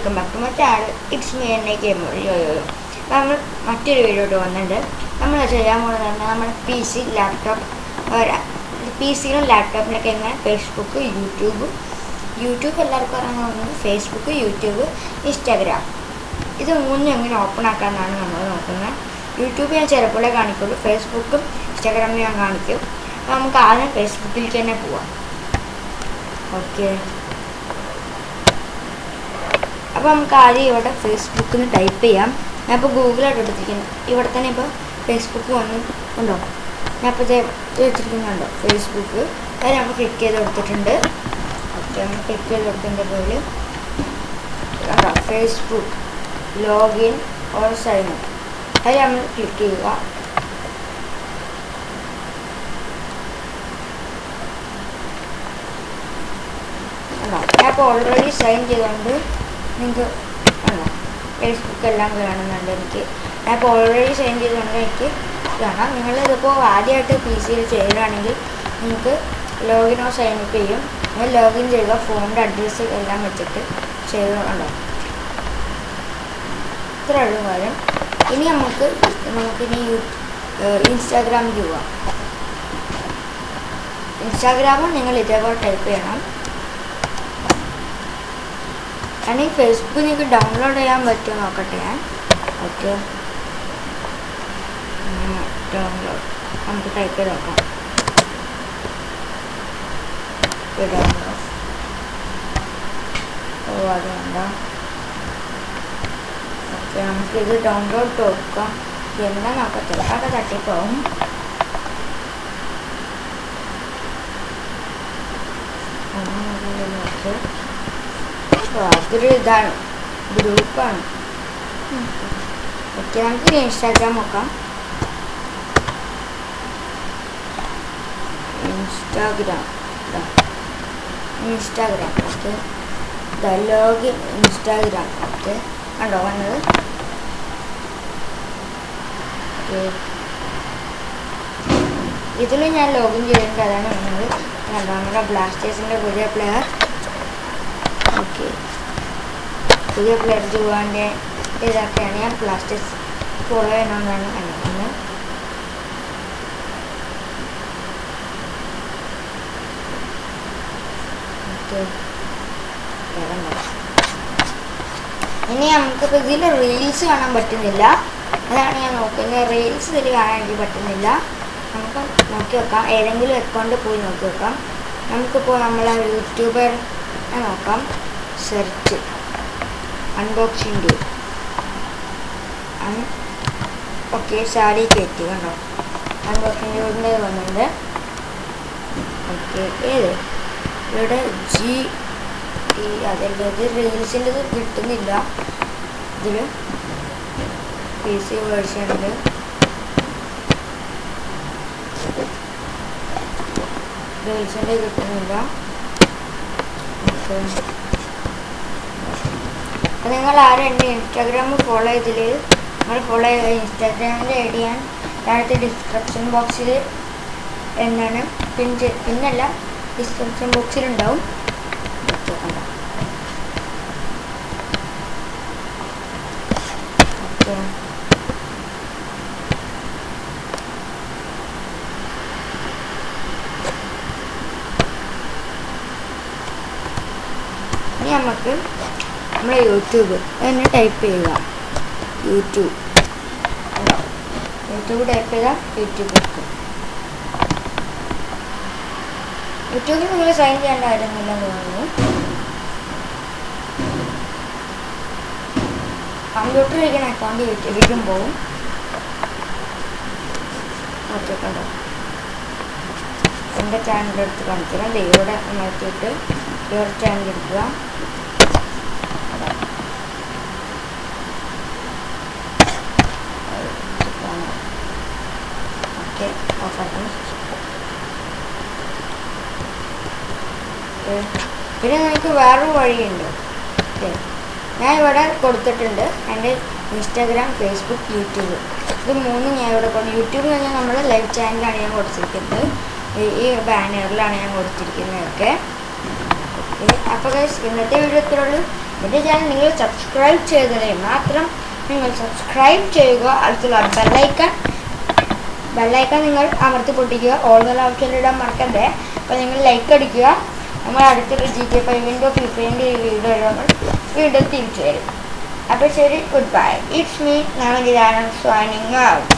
Welcome back to മറ്റേ channel it's me എന്നെ game നമ്മൾ മറ്റൊരു വീഡിയോട്ട് വന്നിട്ടുണ്ട് നമ്മൾ ചെയ്യാൻ പോകുന്നത് നമ്മുടെ പി സി ലാപ്ടോപ്പ് പി സിയിലും ലാപ്ടോപ്പിലൊക്കെ എങ്ങനെ? ഫേസ്ബുക്ക് യൂട്യൂബ് യൂട്യൂബ് എല്ലാവർക്കും അറിയാൻ തോന്നുന്നത് ഫേസ്ബുക്ക് യൂട്യൂബ് ഇൻസ്റ്റാഗ്രാം ഇത് മൂന്നും എങ്ങനെ ഓപ്പൺ ആക്കാമെന്നാണ് നമ്മൾ നോക്കുന്നത്. യൂട്യൂബ് ഞാൻ ചിലപ്പോഴേ കാണിക്കുള്ളൂ. ഫേസ്ബുക്കും ഇൻസ്റ്റാഗ്രാമും ഞാൻ കാണിക്കും. അപ്പോൾ നമുക്ക് ആദ്യം ഫേസ്ബുക്കിലേക്ക് തന്നെ പോവാം. ഓക്കെ അപ്പോൾ നമുക്ക് ആദ്യം ഇവിടെ ഫേസ്ബുക്ക് എന്ന് ടൈപ്പ് ചെയ്യാം. ഞാൻ ഇപ്പോൾ ഗൂഗിളായിട്ട് എടുത്തിരിക്കുന്നു. ഇവിടെ തന്നെ ഇപ്പോൾ ഫേസ്ബുക്ക് വന്നു ഉണ്ടോ? ഞാൻ ഇപ്പോൾ വെച്ചിരിക്കുന്നുണ്ടോ ഫേസ്ബുക്ക് അത് നമ്മൾ ക്ലിക്ക് ചെയ്ത് കൊടുത്തിട്ടുണ്ട്. ഓക്കെ നമ്മൾ ക്ലിക്ക് ചെയ്ത് കൊടുത്തതിന്റെ പോലെ ഫേസ്ബുക്ക് ലോഗിൻ ഓർ സൈൻ അത് നമ്മൾ ക്ലിക്ക് ചെയ്യുക. ഞാൻ ഇപ്പോൾ ഓൾറെഡി സൈൻ ചെയ്തുകൊണ്ട് നിങ്ങൾക്ക് ആണോ ഫേസ്ബുക്ക് എല്ലാം കാണുന്നുണ്ട് എനിക്ക്. ഞാൻ ഇപ്പോൾ ഓൾറെഡി സെൻഡ് ചെയ്തുകൊണ്ട് എനിക്ക് കാണാം. നിങ്ങൾ ഇതിപ്പോൾ ആദ്യമായിട്ട് പി സിയിൽ ചെയ്യുകയാണെങ്കിൽ നിങ്ങൾക്ക് ലോഗിനോ സൈൻ അപ്പ് ചെയ്യും. നിങ്ങൾ ലോഗിൻ ചെയ്യുക ഫോണിന്റെ അഡ്രസ്സ് എല്ലാം വെച്ചിട്ട് ചെയ്തുകൊണ്ടോ ഉള്ളു കാര്യം. ഇനി നമുക്ക് നമുക്കിനി യൂ ഇൻസ്റ്റാഗ്രാമിൽ പോവാം. ഇൻസ്റ്റാഗ്രാമും നിങ്ങൾ ഇതേപോലെ ടൈപ്പ് ചെയ്യണം. അല്ലെങ്കിൽ ഫേസ്ബുക്ക് നിങ്ങൾക്ക് ഡൗൺലോഡ് ചെയ്യാൻ പറ്റുമോ നോക്കട്ടെ ഞാൻ. ഓക്കെ. ഡൗൺലോഡ് നമുക്ക് ടൈപ്പ് ചെയ്ത് നോക്കാം. ഡൗൺലോഡ് ഓ അത് വേണ്ട. ഓക്കെ നമുക്കിത് ഡൗൺലോഡ് കൊടുക്കാം എന്താ നോക്കാം. ചിലപ്പോൾ തട്ടിപ്പോവും. ഓക്കെ അതൊരു ഇതാണ്. ഗ്രൂപ്പാണ്. ഓക്കെ നമുക്ക് ഇൻസ്റ്റാഗ്രാം നോക്കാം. Instagram. Instagram. Okay. Login Instagram. Okay. കണ്ടോ വന്നത്? ഇതിൽ ഞാൻ ലോഗിൻ ചെയ്തിട്ടുണ്ട്. അതാണ് വന്നത്. കണ്ടോ നമ്മുടെ ബ്ലാസ്റ്റേഴ്സിന്റെ പുതിയ പ്ലെയർ. ഓക്കെ. പുതിയ പ്ലെയർ ജുവാന്റെ ഇതൊക്കെയാണ് ഞാൻ പ്ലാസ്റ്റിക്സ് ഫോളോ ചെയ്യണമെന്നാണ് കണ്ടിരിക്കുന്നത് ഓക്കെ. ഇനി നമുക്കിപ്പോൾ ഇതിൽ റീൽസ് കാണാൻ പറ്റുന്നില്ല. അതാണ് ഞാൻ നോക്കുന്നത് റീൽസ് ഇതിൽ കാണാൻ എനിക്ക് പറ്റുന്നില്ല. നമുക്ക് നോക്കി വെക്കാം. ഏതെങ്കിലും അക്കൗണ്ട് പോയി നോക്കി വെക്കാം. നമുക്കിപ്പോൾ നമ്മളെ യൂട്യൂബർ നോക്കാം. Search unboxing day okay sari കയറ്റി കണ്ടോ? അൺബോക്സിങ് ഡേയുടെ വന്നിട്ടുണ്ട്. ഓക്കെ ഏത്? ഇവിടെ ജി ടി അതല്ല റീൽസിന്റെ കിട്ടുന്നില്ല. ഇതിൽ പി സി വേർഷനിൽ റീൽസിന്റെ കിട്ടുന്നില്ല. അപ്പം നിങ്ങൾ ആരും എന്റെ ഇൻസ്റ്റാഗ്രാം ഫോളോ ചെയ്തിൽ നിങ്ങൾ ഫോളോ ചെയ്യുക ഇൻസ്റ്റാഗ്രാമിന്റെ ഐ ഡി ഞാൻ താഴത്തെ ഡിസ്ക്രിപ്ഷൻ ബോക്സിൽ എന്താണ് പിൻ പിന്നല്ല ഡിസ്ക്രിപ്ഷൻ ബോക്സിലുണ്ടാവും ഓക്കെ. ഇനി നമുക്ക് നമ്മുടെ യൂട്യൂബ്. എന്നെ ടൈപ്പ് ചെയ്യുക. യൂട്യൂബ്. യൂട്യൂബ് ടൈപ്പ് ചെയ്താൽ യൂട്യൂബ് എടുക്കും. യൂട്യൂബിൽ നിങ്ങൾ സൈൻ ചെയ്യേണ്ട കാര്യമൊന്നുമില്ലെന്ന് തോന്നുന്നു? കമ്പ്യൂട്ടറിൽ ഇരിക്കുന്ന അക്കൗണ്ട് യൂട്യൂബിലേക്കും പോകും ഓക്കെ കണ്ടോ? എന്റെ ചാനൽ എടുത്ത് കാണിക്കണം ദൈവയുടെ നോക്കിയിട്ട് വേറെ ചാനൽ എടുക്കുക ഓക്കെ ഓഫാക്കണം പിന്നെ നിങ്ങൾക്ക് വേറൊരു വഴിയുണ്ട്. ഓക്കെ. ഞാൻ ഇവിടെ കൊടുത്തിട്ടുണ്ട് എന്റെ ഇൻസ്റ്റാഗ്രാം ഫേസ്ബുക്ക് യൂട്യൂബ്. ഇത് മൂന്നും ഞാൻ ഇവിടെ കൊണ്ട് യൂട്യൂബ് എന്ന് പറഞ്ഞാൽ നമ്മൾ ലൈവ് ചാനലാണ് ഞാൻ കൊടുത്തിരിക്കുന്നത്. ഈ ബാനറിലാണ് ഞാൻ കൊടുത്തിരിക്കുന്നതൊക്കെ അപ്പോൾ ഗൈസ് ഇന്നത്തെ വീഡിയോ ഇത്രയുള്ളൂ എന്റെ ചാനൽ നിങ്ങൾ സബ്സ്ക്രൈബ് ചെയ്തതിന് മാത്രം നിങ്ങൾ സബ്സ്ക്രൈബ് ചെയ്യുക. അടുത്തുള്ള ബെല്ലൈക്കൺ ബെല്ലൈക്കൺ നിങ്ങൾ അമർത്തി പൊട്ടിക്കുക ഓൾ നല്ല ഓപ്ഷൻ മറക്കണ്ടേ അപ്പോൾ നിങ്ങൾ ലൈക്ക് അടിക്കുക. നമ്മൾ അടുത്തൊരു ജി കെ ഫൈവിന്റെ ഫിഫിന്റെ വീഡിയോ നമ്മൾ വീണ്ടും തിരിച്ചു വരും. അപ്പോൾ ശരി ഗുഡ് ബൈ ഇറ്റ്സ് മീ നവനിതാണ് സ്വാനിങ് ഔട്ട്